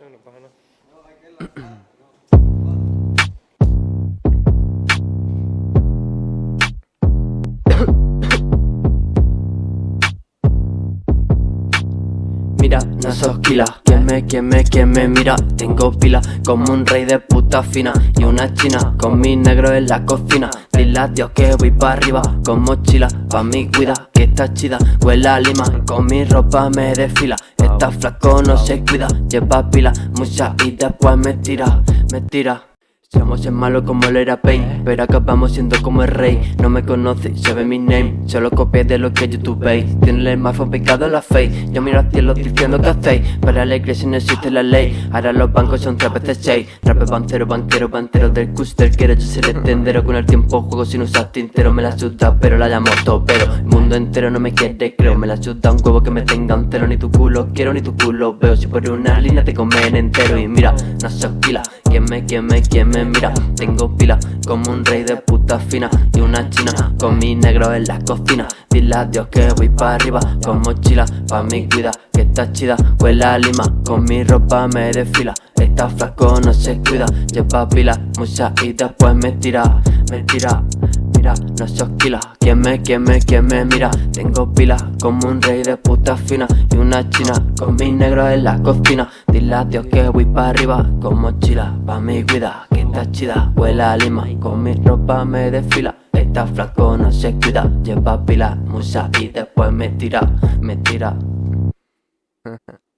no. Mira, no sos kila. Quien me, quien me, quien me mira. Tengo pila como un rey de puta fina Y una china con mi negro en la cocina. Dile a Dios que voy pa' arriba con mochila Pa' mi cuida que está chida. Huele a lima con mi ropa me desfila Está flaco no se cuida Lleva pila mucha y después me tira Me tira somos es malo como el era Pain Pero acabamos siendo como el rey. No me conoce, sabe mi name Solo copié de lo que YouTube veis. Tiene el más pecado la fe Yo miro al cielo diciendo que hacéis. Para la iglesia no existe la ley Ahora los bancos son tres veces seis. Rape bancero, banquero, bantero del custer Quiero yo ser el tendero. Con el tiempo juego sin usar tintero Me la suda pero la llamo topero. El mundo entero no me quiere, creo Me la suda. Un huevo que me tenga un cero Ni tu culo quiero ni tu culo. Veo Si por una línea te comen entero. Y mira, no se osquila Quien me, quien me, quien me mira Tengo pila como un rey de puta fina Y una china con mi negro en la cocina Dile a Dios que voy para arriba con mochila Pa' mi cuida que está chida. Huele a lima con mi ropa me desfila. Está flaco no se cuida. Lleva pila mucha y después me tira Me tira Mira, no se osquila Quien me, quien me, quien me mira. Tengo pila como un rey de puta fina Y una china con mi negro en la cocina. Dile a Dios que voy para arriba con mochila Pa' mi cuida que está chida. Huele a lima con mi ropa me desfila. Está flaco no se cuida Lleva pila mucha y después me tira Me tira